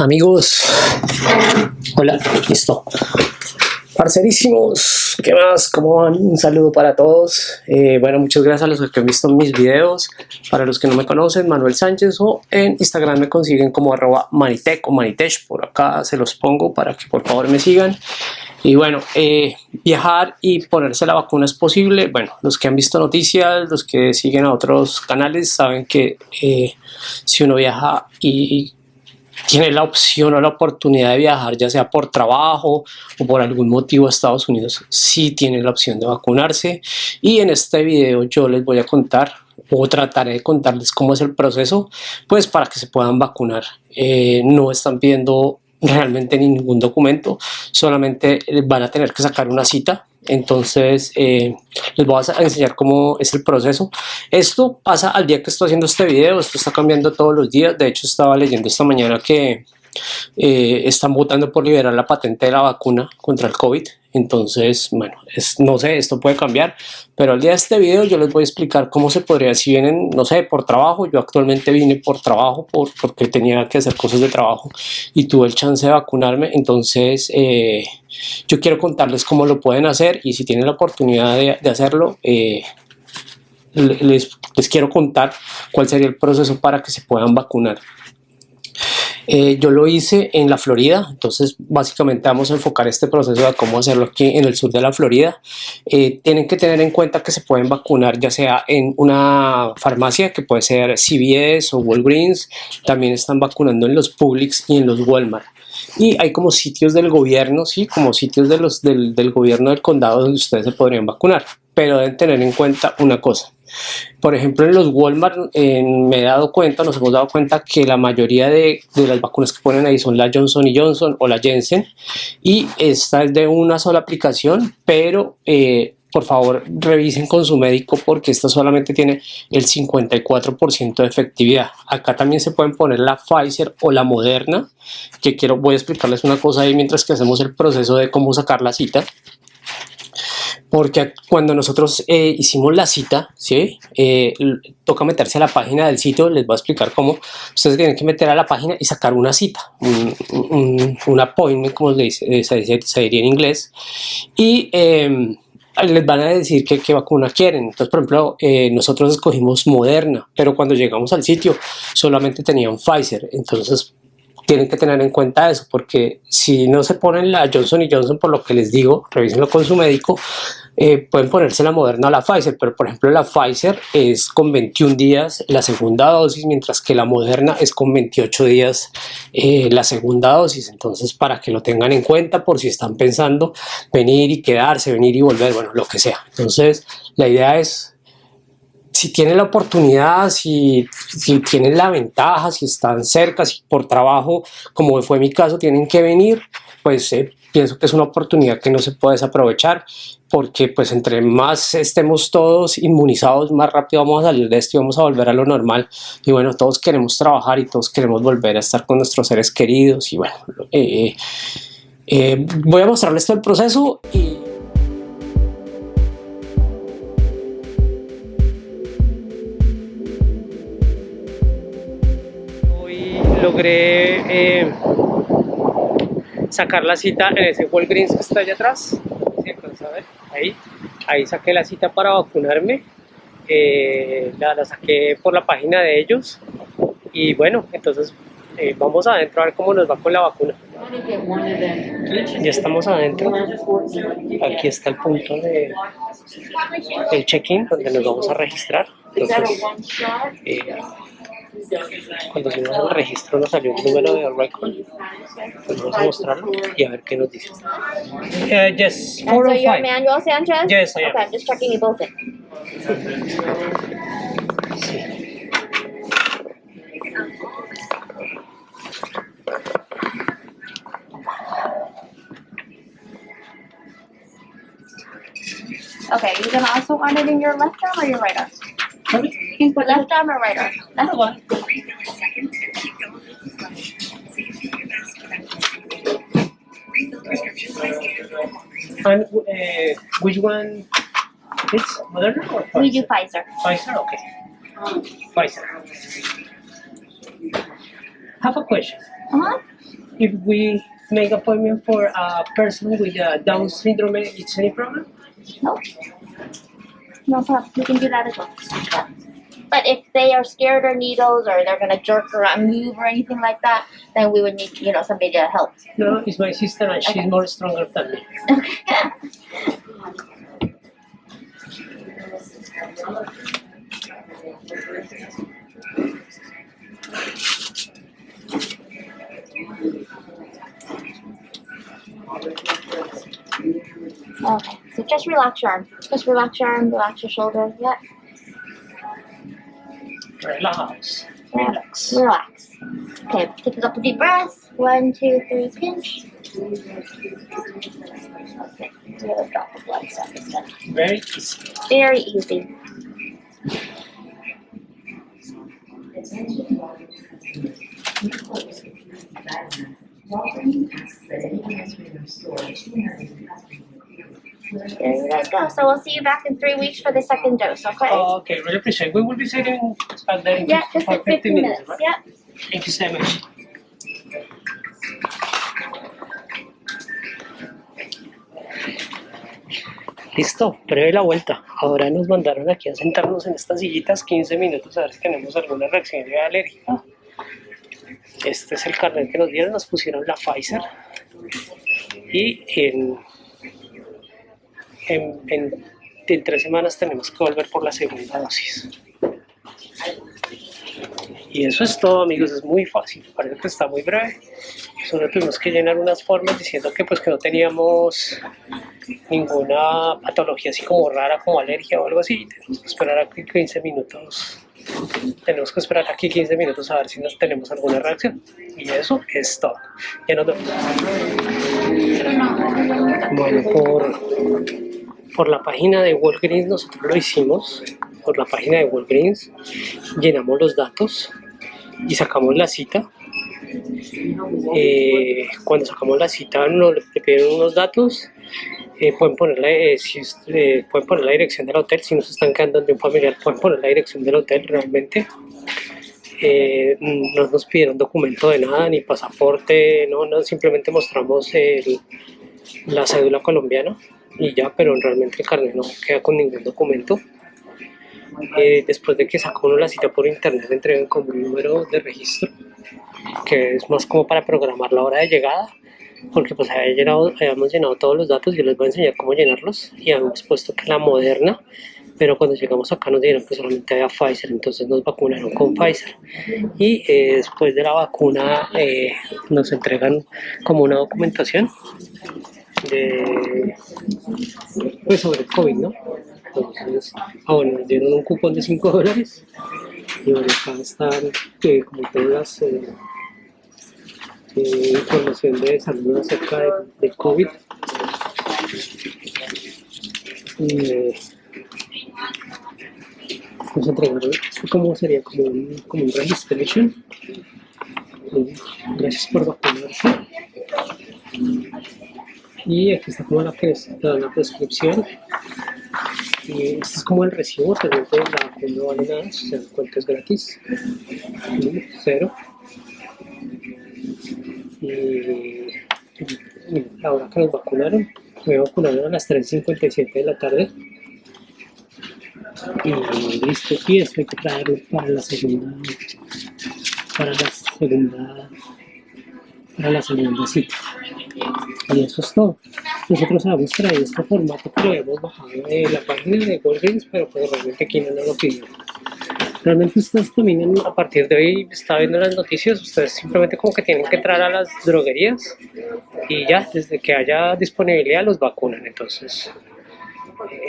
Amigos, hola, listo. Parcerísimos, ¿qué más? ¿Cómo van? Un saludo para todos. Eh, bueno, muchas gracias a los que han visto mis videos. Para los que no me conocen, Manuel Sánchez o en Instagram me consiguen como arroba manitec o manitech. Por acá se los pongo para que por favor me sigan. Y bueno, eh, viajar y ponerse la vacuna es posible. Bueno, los que han visto noticias, los que siguen a otros canales, saben que eh, si uno viaja y tiene la opción o la oportunidad de viajar, ya sea por trabajo o por algún motivo a Estados Unidos, sí tiene la opción de vacunarse. Y en este video yo les voy a contar o trataré de contarles cómo es el proceso, pues para que se puedan vacunar. Eh, no están pidiendo realmente ningún documento, solamente van a tener que sacar una cita entonces eh, les voy a enseñar cómo es el proceso. Esto pasa al día que estoy haciendo este video esto está cambiando todos los días. De hecho estaba leyendo esta mañana que eh, están votando por liberar la patente de la vacuna contra el COVID entonces, bueno, no sé, esto puede cambiar, pero al día de este video yo les voy a explicar cómo se podría, si vienen, no sé, por trabajo, yo actualmente vine por trabajo, por, porque tenía que hacer cosas de trabajo y tuve el chance de vacunarme, entonces eh, yo quiero contarles cómo lo pueden hacer y si tienen la oportunidad de, hacerlo, eh, les quiero contar cuál sería el proceso para que se puedan vacunar. Eh, yo lo hice en la Florida, entonces básicamente vamos a enfocar este proceso de cómo hacerlo aquí en el sur de la Florida. Eh, tienen que tener en cuenta que se pueden vacunar ya sea en una farmacia que puede ser CVS o Walgreens, también están vacunando en los Publix y en los Walmart y hay como sitios del gobierno, sí, como sitios de los, del, del gobierno del condado donde ustedes se podrían vacunar, pero deben tener en cuenta una cosa, por ejemplo, en los Walmart me he dado cuenta, nos hemos dado cuenta que la mayoría de, las vacunas que ponen ahí son la Johnson Johnson o la Jensen y esta es de una sola aplicación, pero eh, por favor revisen con su médico porque esta solamente tiene el 54% de efectividad. Acá también se pueden poner la Pfizer o la Moderna, que quiero, voy a explicarles una cosa ahí mientras que hacemos el proceso de cómo sacar la cita porque cuando nosotros eh, hicimos la cita, ¿sí? Eh, toca meterse a la página del sitio, les voy a explicar cómo, ustedes tienen que meter a la página y sacar una cita, un, un, appointment, como se, dice, eh, se, diría en inglés, y em, les van a decir qué, qué vacuna quieren. Entonces, por ejemplo, nosotros escogimos Moderna, pero cuando llegamos al sitio solamente tenían Pfizer, entonces tienen que tener en cuenta eso, porque si no se ponen la Johnson Johnson, por lo que les digo, revísenlo con su médico, eh, pueden ponerse la Moderna o la Pfizer, pero por ejemplo la Pfizer es con 21 días la segunda dosis, mientras que la Moderna es con 28 días eh, la segunda dosis, entonces para que lo tengan en cuenta por si están pensando venir y quedarse, venir y volver, bueno, lo que sea. Entonces la idea es si tienen la oportunidad, si, si, tienen la ventaja, si están cerca, si por trabajo, como fue mi caso, tienen que venir, pues eh, pienso que es una oportunidad que no se puede desaprovechar porque pues entre más estemos todos inmunizados, más rápido vamos a salir de esto y vamos a volver a lo normal. Y bueno, todos queremos trabajar y todos queremos volver a estar con nuestros seres queridos y bueno, eh, eh, voy a mostrarles todo el proceso y... logré eh, sacar la cita en ese Walgreens que está allá atrás. Ahí, ahí saqué la cita para vacunarme. Eh, la, saqué por la página de ellos. Y bueno, entonces eh, vamos adentro a ver cómo nos va con la vacuna. Ya estamos adentro. Aquí está el punto de el check-in donde nos vamos a registrar. Entonces, cuando hicimos el registro nos salió un número de record. Pues vamos a mostrarlo y a ver qué nos dice. Uh, yes, And so you're Manuel Sanchez? Yes, I am. Okay, I'm just checking you both in. Sí. Okay, you can also want it in your left arm or your right arm? You can put left arm or right arm. That's one. And uh, which one is Moderna or Pfizer? We do Pfizer. Pfizer, okay. Pfizer. Have a question. Uh-huh. if we make appointment for a person with a Down syndrome, it's any problem? No. No problem. You can do that as well. But if they are scared of needles or they're gonna jerk or move or anything like that, then we would need, you know, somebody to help. No, it's my sister and she's more stronger than me. Okay, so just relax your arm. Just relax your arm, relax your shoulder. Yeah, Relax. Relax. Relax. Okay, take a couple deep breaths. One, two, three, pinch. Okay, drop the blood stuff. Very easy. Very easy. Guys go. So we'll see you back in three weeks for the second dose, okay? Okay, really appreciate We will be sitting back there in yeah, just for like 15 minutes. right? Yeah. Thank you so much. Listo, breve la vuelta. Ahora nos mandaron aquí a sentarnos en estas sillitas 15 minutos a ver si tenemos alguna reacción de alérgica. Este es el carnet que nos dieron, nos pusieron la Pfizer. Y en, en, en, tres semanas tenemos que volver por la segunda dosis. Y eso es todo amigos, es muy fácil, parece que está muy breve. Solo tuvimos que llenar unas formas diciendo que pues que no teníamos ninguna patología así como rara, como alergia o algo así. Tenemos que esperar aquí 15 minutos. Tenemos que esperar aquí 15 minutos a ver si nos tenemos alguna reacción. Y eso es todo. Ya nos vemos. Bueno, por, por la página de Walgreens nosotros lo hicimos. Por la página de Walgreens llenamos los datos y sacamos la cita. Eh, cuando sacamos la cita nos le piden unos datos eh, pueden, poner la, eh, si, eh, pueden poner la dirección del hotel si no se están quedando de un familiar pueden poner la dirección del hotel realmente no nos pidieron documento de nada ni pasaporte no, no simplemente mostramos la cédula colombiana y ya pero realmente el carnet no queda con ningún documento. Eh, después de que sacó uno la cita por internet le entregan como un número de registro que es más como para programar la hora de llegada porque pues habíamos llenado todos los datos yo les voy a enseñar cómo llenarlos y habíamos puesto que la moderna pero cuando llegamos acá nos dijeron que solamente había Pfizer entonces nos vacunaron con Pfizer. Y eh, después de la vacuna eh, nos entregan como una documentación de pues sobre el COVID ¿no? entonces, ah bueno, nos dieron un cupón de 5 dólares y acá están eh, como todas las eh, eh, información de salud acerca de, de COVID. Eh, nos entregaron esto como sería como un, como un registration. Eh, Gracias por vacunarse. Y aquí está como la, la, prescripción. Y este es como el recibo, realmente la vacuna no vale nada, o sea, el es gratis. Cero. Y, y la hora que nos vacunaron, me vacunaron a las 3.57 de la tarde. Y listo, y esto hay que traerlo para la segunda, para la segunda, para la segunda cita. Y eso es todo. Nosotros habíamos traído este formato que lo habíamos bajado de la página de Walgreens, pero pues realmente aquí no lo pidió. Realmente ustedes también a partir de hoy está viendo las noticias, ustedes simplemente como que tienen que entrar a las droguerías y ya, desde que haya disponibilidad los vacunan. Entonces,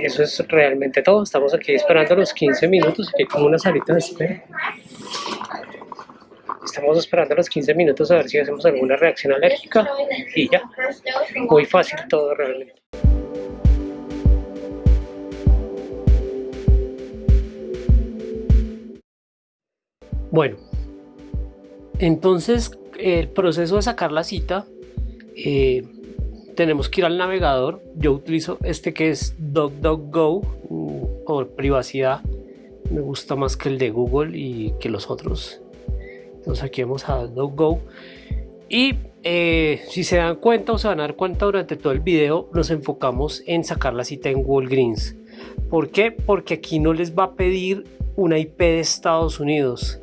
eso es realmente todo. Estamos aquí esperando los 15 minutos, aquí hay como una salita de espera. Estamos esperando los 15 minutos a ver si hacemos alguna reacción alérgica y ya. Muy fácil todo realmente. Bueno, entonces el proceso de sacar la cita, eh, tenemos que ir al navegador. Yo utilizo este que es DuckDuckGo mm, por privacidad. Me gusta más que el de Google y que los otros. Entonces aquí vamos a DuckDuckGo Y eh, si se dan cuenta o se van a dar cuenta durante todo el video, nos enfocamos en sacar la cita en Walgreens. ¿Por qué? Porque aquí no les va a pedir una IP de Estados Unidos.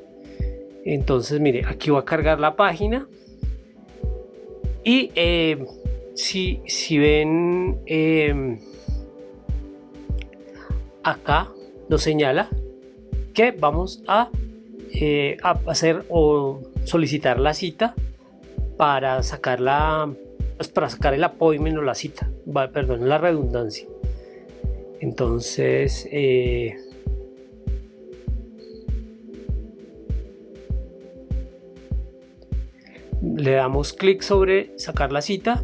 Entonces, mire, aquí voy a cargar la página. Y eh, si, si, ven eh, acá, nos señala que vamos a, a hacer o solicitar la cita para sacar la pues para sacar el appointment o la cita perdón la redundancia. Entonces eh, le damos clic sobre sacar la cita.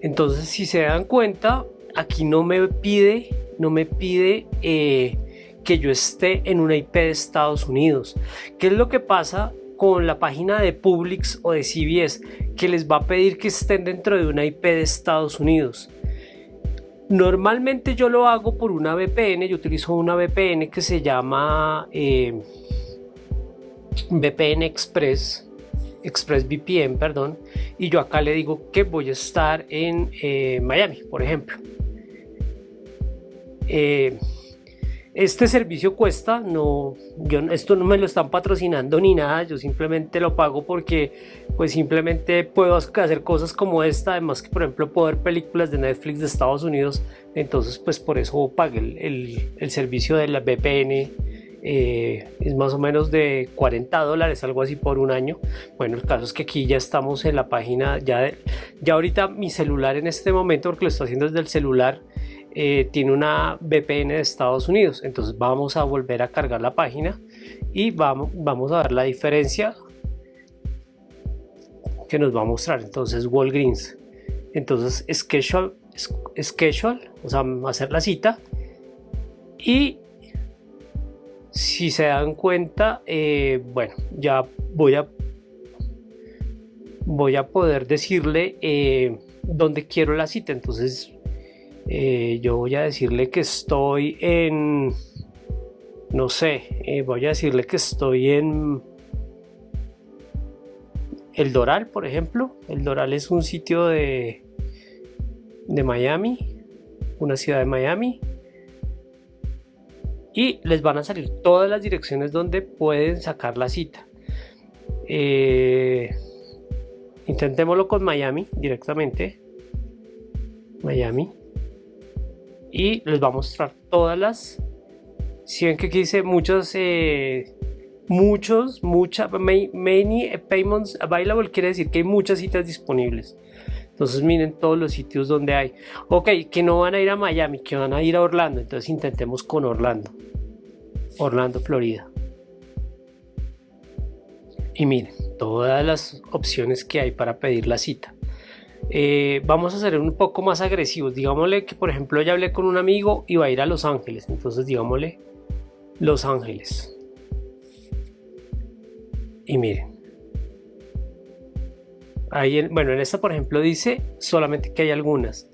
Entonces si se dan cuenta aquí no me pide no me pide eh, que yo esté en una IP de Estados Unidos ¿qué es lo que pasa con la página de Publix o de CVS que les va a pedir que estén dentro de una IP de Estados Unidos. Normalmente yo lo hago por una VPN, yo utilizo una VPN que se llama eh, VPN Express, ExpressVPN, perdón, y yo acá le digo que voy a estar en eh, Miami, por ejemplo. Eh, este servicio cuesta, no, yo, esto no me lo están patrocinando ni nada, yo simplemente lo pago porque pues simplemente puedo hacer cosas como esta, además que por ejemplo puedo ver películas de Netflix de Estados Unidos, entonces pues por eso pagué el, el, servicio de la VPN, eh, es más o menos de 40 dólares, algo así por un año. Bueno, el caso es que aquí ya estamos en la página, ya, ya ahorita mi celular en este momento, porque lo estoy haciendo desde el celular, eh, tiene una VPN de Estados Unidos. Entonces vamos a volver a cargar la página y vamos, a ver la diferencia que nos va a mostrar. Entonces Walgreens. Entonces schedule, schedule, o sea, hacer la cita. Y si se dan cuenta, eh, bueno, ya voy a voy a poder decirle eh, dónde quiero la cita. Entonces eh, yo voy a decirle que estoy en, no sé, eh, voy a decirle que estoy en El Doral, por ejemplo. El Doral es un sitio de, de Miami, una ciudad de Miami. Y les van a salir todas las direcciones donde pueden sacar la cita. Eh, intentémoslo con Miami directamente. Miami y les va a mostrar todas las si ven que aquí dice muchos eh, muchos muchas many payments available quiere decir que hay muchas citas disponibles. Entonces miren todos los sitios donde hay. Ok que no van a ir a Miami que van a ir a Orlando entonces intentemos con Orlando. Orlando Florida. Y miren todas las opciones que hay para pedir la cita eh, vamos a ser un poco más agresivos. Digámosle que, por ejemplo, ya hablé con un amigo y va a ir a Los Ángeles. Entonces, digámosle Los Ángeles. Y miren. Ahí bueno, en esta, por ejemplo, dice solamente que hay algunas.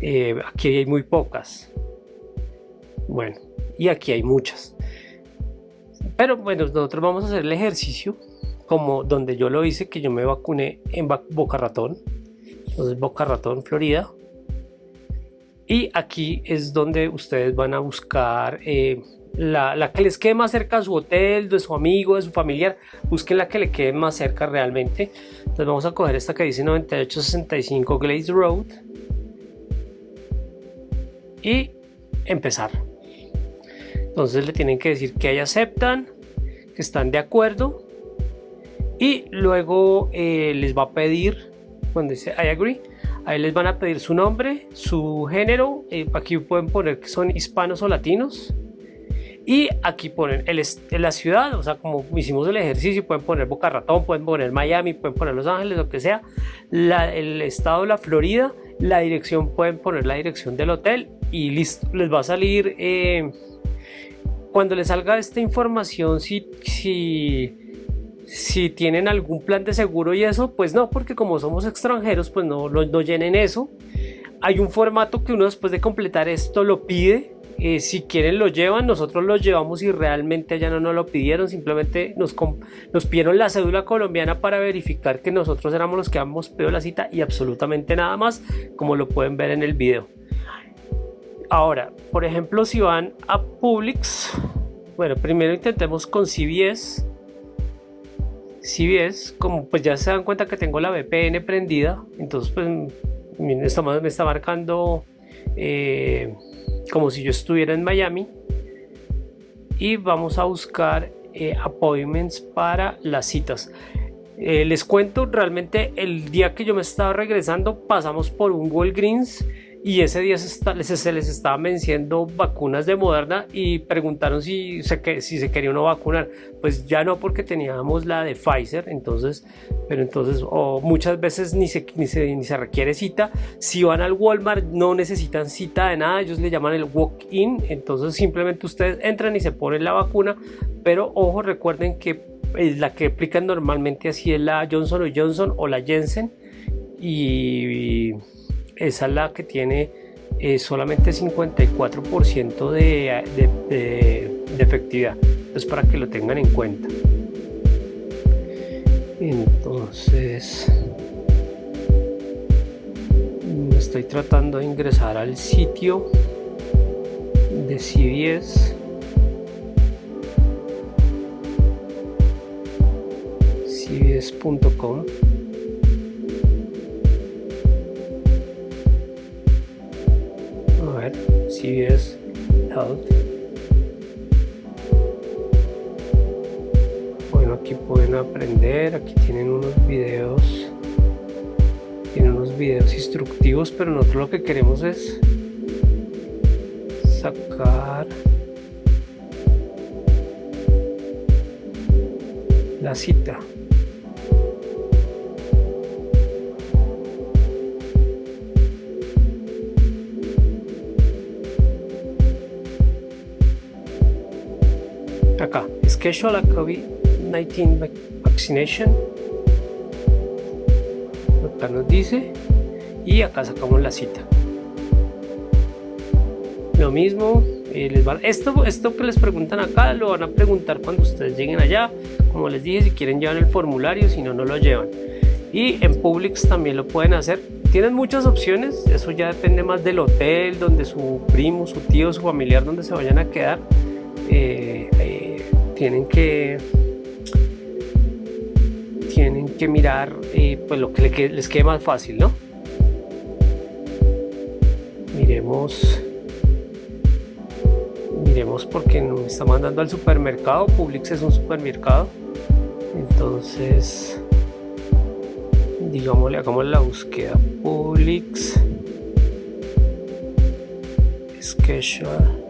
Eh, aquí hay muy pocas. Bueno, y aquí hay muchas. Pero bueno, nosotros vamos a hacer el ejercicio como donde yo lo hice, que yo me vacuné en Boca Ratón entonces Boca Ratón, Florida. Y aquí es donde ustedes van a buscar eh, la, que les quede más cerca a su hotel, de su amigo, de su familiar. Busquen la que le quede más cerca realmente. Entonces vamos a coger esta que dice 9865 Glaze Road. Y empezar. Entonces le tienen que decir que ahí aceptan, que están de acuerdo. Y luego eh, les va a pedir cuando dice I agree, ahí les van a pedir su nombre, su género, eh, aquí pueden poner que son hispanos o latinos. Y aquí ponen el, la ciudad, o sea, como hicimos el ejercicio, pueden poner Boca Ratón, pueden poner Miami, pueden poner Los Ángeles, lo que sea. el estado de la Florida, la dirección, pueden poner la dirección del hotel y listo, les va a salir. Eh, cuando les salga esta información, si, si si tienen algún plan de seguro y eso, pues no, porque como somos extranjeros, pues no, no, llenen eso. Hay un formato que uno después de completar esto lo pide. Eh, si quieren lo llevan, nosotros lo llevamos y realmente allá no nos lo pidieron, simplemente nos, nos pidieron la cédula colombiana para verificar que nosotros éramos los que habíamos pedido la cita y absolutamente nada más, como lo pueden ver en el video. Ahora, por ejemplo, si van a Publix, bueno, primero intentemos con CVS. CVS, como pues ya se dan cuenta que tengo la VPN prendida, entonces pues me está marcando eh, como si yo estuviera en Miami. Y vamos a buscar eh, appointments para las citas. Eh, les cuento, realmente el día que yo me estaba regresando pasamos por un Walgreens y ese día se, les estaba venciendo vacunas de Moderna y preguntaron si se, si se quería uno vacunar. Pues ya no porque teníamos la de Pfizer, entonces, pero entonces, o muchas veces ni se, requiere cita. Si van al Walmart no necesitan cita de nada, ellos le llaman el walk-in, entonces simplemente ustedes entran y se ponen la vacuna, pero ojo, recuerden que la que aplican normalmente así es la Johnson Johnson o la Jensen y es la que tiene eh, solamente 54% de, de, efectividad. Entonces para que lo tengan en cuenta. Entonces estoy tratando de ingresar al sitio de CBS. cbs.com CVS Health. Bueno, aquí pueden aprender, aquí tienen unos videos, tienen unos videos instructivos, pero nosotros lo que queremos es sacar la cita. Acá, schedule a COVID-19 vaccination. Acá nos dice y acá sacamos la cita. Lo mismo, eh, les esto, esto que les preguntan acá lo van a preguntar cuando ustedes lleguen allá. Como les dije, si quieren llevar el formulario, si no, no lo llevan. Y en Publix también lo pueden hacer. Tienen muchas opciones, eso ya depende más del hotel, donde su primo, su tío, su familiar, donde se vayan a quedar. Eh, tienen que tienen que mirar eh, pues lo que les quede más fácil no miremos miremos porque nos está mandando al supermercado. Publix es un supermercado. Entonces digámosle hagamos la búsqueda. Publix. Schedule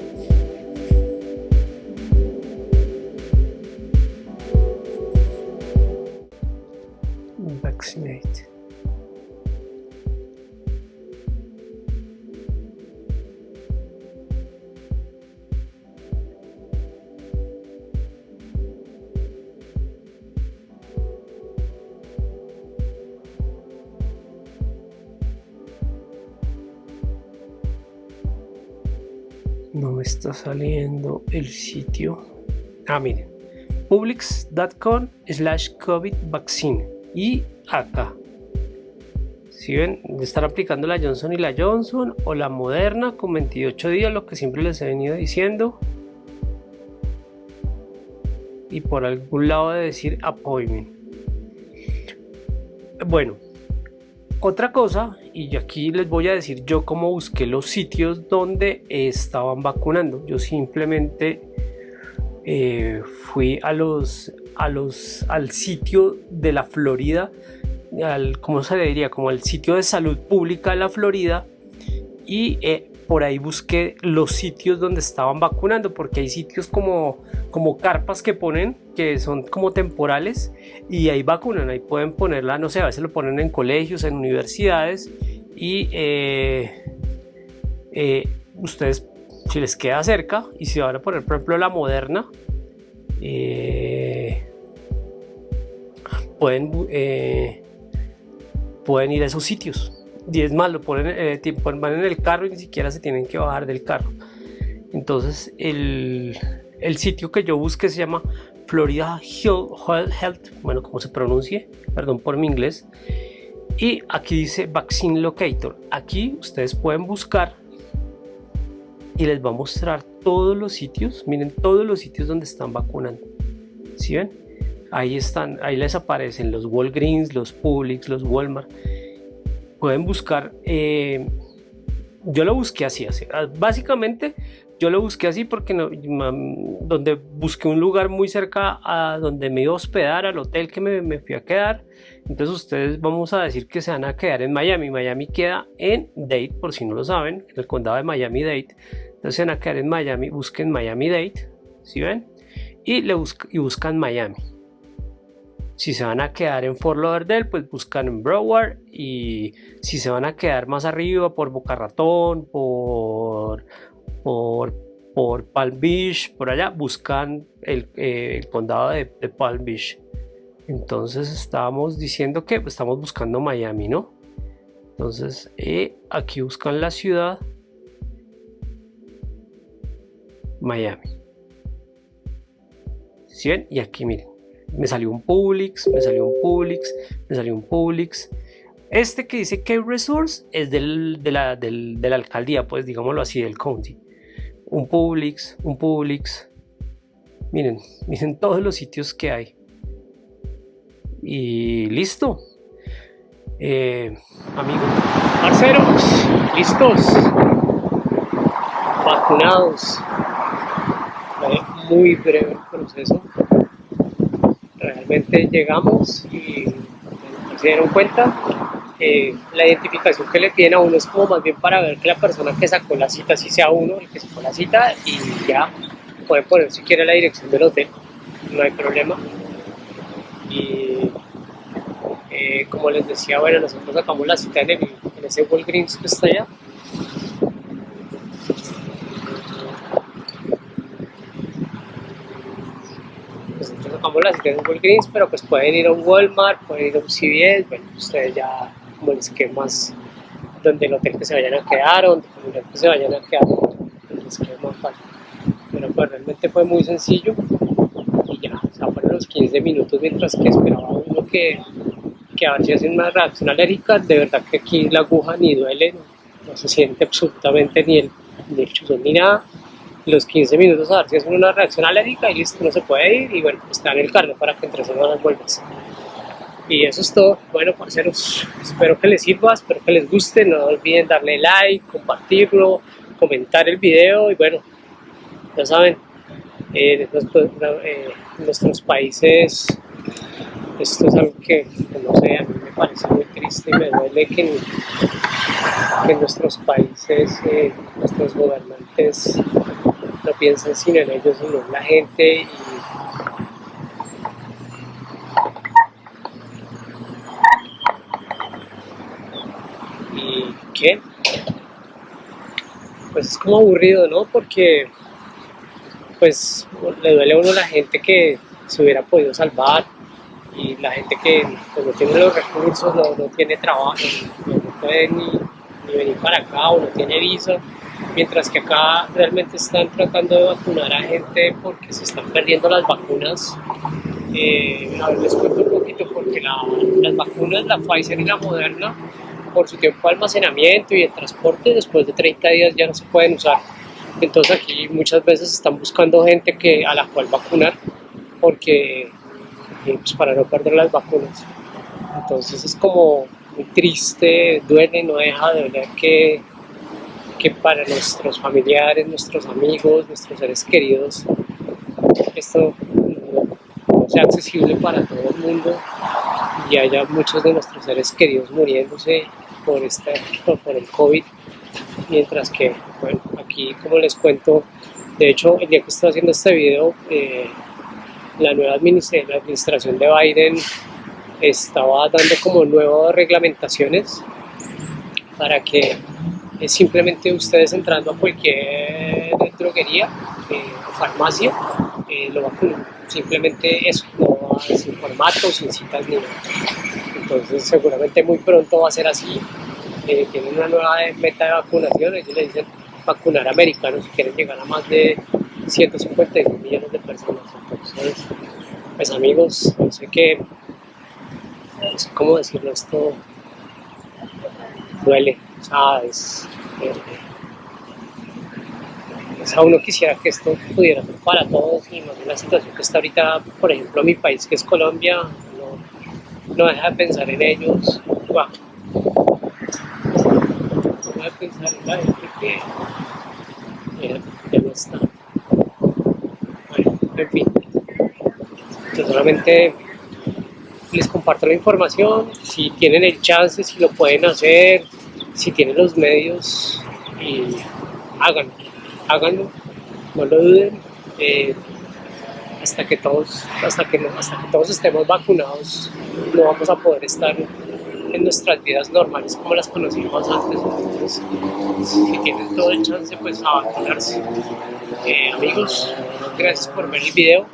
saliendo el sitio. Ah miren publix.com slash covid vaccine. Y acá. Si ven estar aplicando la Johnson y la Johnson o la Moderna con 28 días lo que siempre les he venido diciendo. Y por algún lado de decir appointment. Bueno otra cosa, y aquí les voy a decir yo cómo busqué los sitios donde estaban vacunando. Yo simplemente eh, fui a los, a los, al sitio de la Florida, al, ¿cómo se le diría? Como al sitio de salud pública de la Florida y eh, por ahí busqué los sitios donde estaban vacunando, porque hay sitios como, como carpas que ponen, que son como temporales, y ahí vacunan, ahí pueden ponerla, no sé, a veces lo ponen en colegios, en universidades, y eh, eh, ustedes, si les queda cerca, y si van a poner, por ejemplo, la moderna, eh, pueden, pueden ir a esos sitios más, lo ponen, eh, van en el carro y ni siquiera se tienen que bajar del carro. Entonces el, el sitio que yo busqué se llama Florida Health, bueno, como se pronuncie, perdón por mi inglés. Y aquí dice Vaccine Locator. Aquí ustedes pueden buscar y les va a mostrar todos los sitios. Miren todos los sitios donde están vacunando. ¿Sí ven? Ahí están, ahí les aparecen los Walgreens, los Publix, los Walmart. Pueden buscar. Eh, yo lo busqué así, así. Ah, básicamente yo lo busqué así porque donde busqué un lugar muy cerca a donde me iba a hospedar, al hotel que me, me, fui a quedar. Entonces ustedes vamos a decir que se van a quedar en Miami. Miami queda en Dade, por si no lo saben, en el condado de Miami-Dade. Entonces se van a quedar en Miami, busquen Miami-Dade, ¿sí ven? Y, le y buscan Miami. Si se van a quedar en Fort Lauderdale, pues buscan en Broward. Y si se van a quedar más arriba por Boca Ratón, por por, por Palm Beach, por allá, buscan el, eh, condado de, Palm Beach. Entonces estábamos diciendo que estamos buscando Miami, ¿no? Entonces eh, aquí buscan la ciudad Miami. ¿Sí ven? Y aquí miren, me salió un Publix, me salió un Publix, me salió un Publix. Este que dice que Resource es del, de, la, de la alcaldía, pues digámoslo así, del county un Publix, un Publix. Miren, miren todos los sitios que hay. Y listo. Eh, amigos, listos, vacunados. Muy breve el proceso. Realmente llegamos y se dieron cuenta eh, la identificación que le piden a uno es como más bien para ver que la persona que sacó la cita si sea uno el que sacó la cita y ya pueden poner si quiere la dirección del hotel, no hay problema. Y eh, como les decía, bueno, nosotros sacamos la cita en, en ese Walgreens que está allá. Nosotros sacamos la cita en Walgreens, pero pues pueden ir a un Walmart, pueden ir a un CVS, bueno, ustedes ya como el esquema donde el hotel que se vayan a quedar, donde el que se vayan a quedar, el esquema fácil. Pero pues realmente fue muy sencillo y ya, o sea, fueron los 15 minutos mientras que esperaba uno que, que a ver si hacen una reacción alérgica, de verdad que aquí la aguja ni duele, no, se siente absolutamente ni el, ni el chuzón ni nada los 15 minutos a ver si hacen una reacción alérgica y listo, no se puede ir y bueno, está en el carro para que entre las vuelvas. Y eso es todo. Bueno, parceros, espero que les sirva, espero que les guste. No olviden darle like, compartirlo, comentar el video. Y bueno, ya saben, eh, eh, nuestros países esto es algo que, no sé, a mí me parece muy triste y me duele que en, nuestros países eh, nuestros gobernantes no piensen sino en ellos, sino en la gente y qué? Pues es como aburrido, ¿no? Porque pues le duele a uno la gente que se hubiera podido salvar y la gente que pues, no tiene los recursos, no, tiene trabajo, no, puede ni, venir para acá o no tiene visa, mientras que acá realmente están tratando de vacunar a gente porque se están perdiendo las vacunas. Eh, a ver, les cuento un poquito porque las vacunas, la Pfizer y la Moderna, por su tiempo de almacenamiento y de transporte, después de 30 días ya no se pueden usar. Entonces aquí muchas veces están buscando gente que, a la cual vacunar porque pues para no perder las vacunas. Entonces es como muy triste, duele, no deja de ver que, que para nuestros familiares, nuestros amigos, nuestros seres queridos, esto no sea accesible para todo el mundo y haya muchos de nuestros seres queridos muriéndose por, este, por el COVID, mientras que, bueno, aquí como les cuento, de hecho el día que estoy haciendo este video, eh, la nueva administración de Biden estaba dando como nuevas reglamentaciones para que eh, simplemente ustedes entrando a cualquier droguería o eh, farmacia lo vacunen. Simplemente eso, no sin formato, sin citas ni nada. Entonces seguramente muy pronto va a ser así. Eh, tienen una nueva meta de vacunación, ellos le dicen vacunar americanos y quieren llegar a más de 152 millones de personas. Entonces, pues amigos, no sé qué, no sé cómo decirlo, esto duele, o sea, es, eh, o sea, uno quisiera que esto pudiera ser para todos y más en la situación que está ahorita, por ejemplo, mi país que es Colombia, no, deja de pensar en ellos, no deja de pensar en la gente que ya, ya no está. Bueno, en fin, yo solamente les comparto la información, si tienen el chance, si lo pueden hacer, si tienen los medios, y háganlo, háganlo, no lo duden, eh, hasta que todos, hasta que no, hasta que todos estemos vacunados, no vamos a poder estar en nuestras vidas normales como las conocíamos antes. Si tienen todo el chance, pues a vacunarse. Eh, amigos, gracias por ver el video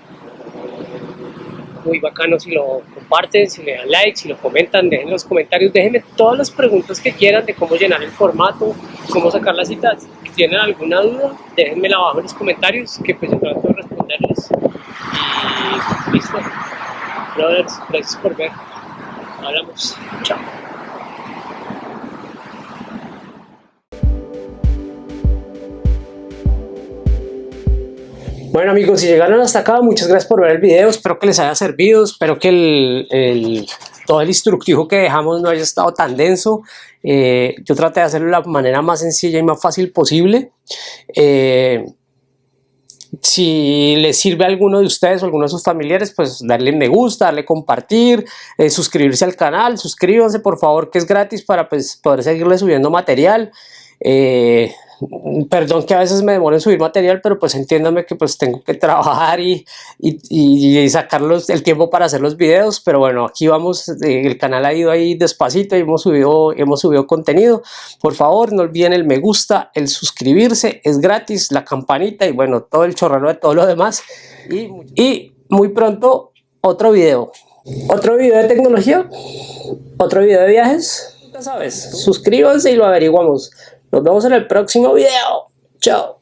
muy bacano si lo comparten, si le dan like, si lo comentan, dejen los comentarios, déjenme todas las preguntas que quieran de cómo llenar el formato, cómo sacar las citas. Si tienen alguna duda, déjenmela abajo en los comentarios, que pues yo trato de responderles. Y listo. Brothers, gracias por ver. Hablamos. Chao. Bueno amigos, si llegaron hasta acá, muchas gracias por ver el video, espero que les haya servido, espero que el, todo el instructivo que dejamos no haya estado tan denso, eh, yo traté de hacerlo de la manera más sencilla y más fácil posible. Eh, si les sirve a alguno de ustedes o a alguno de sus familiares, pues darle me gusta, darle compartir, eh, suscribirse al canal, suscríbanse por favor que es gratis para pues, poder seguirle subiendo material. Eh, perdón que a veces me demore en subir material, pero pues entiéndame que pues tengo que trabajar y, y, y sacar el tiempo para hacer los videos, pero bueno, aquí vamos, eh, el canal ha ido ahí despacito y hemos subido, hemos subido contenido. Por favor, no olviden el me gusta, el suscribirse, es gratis, la campanita y bueno, todo el chorrero de todo lo demás. Y, y muy pronto otro video. Otro video de tecnología, otro video de viajes, ya sabes, suscríbanse y lo averiguamos. Nos vemos en el próximo video. Chao.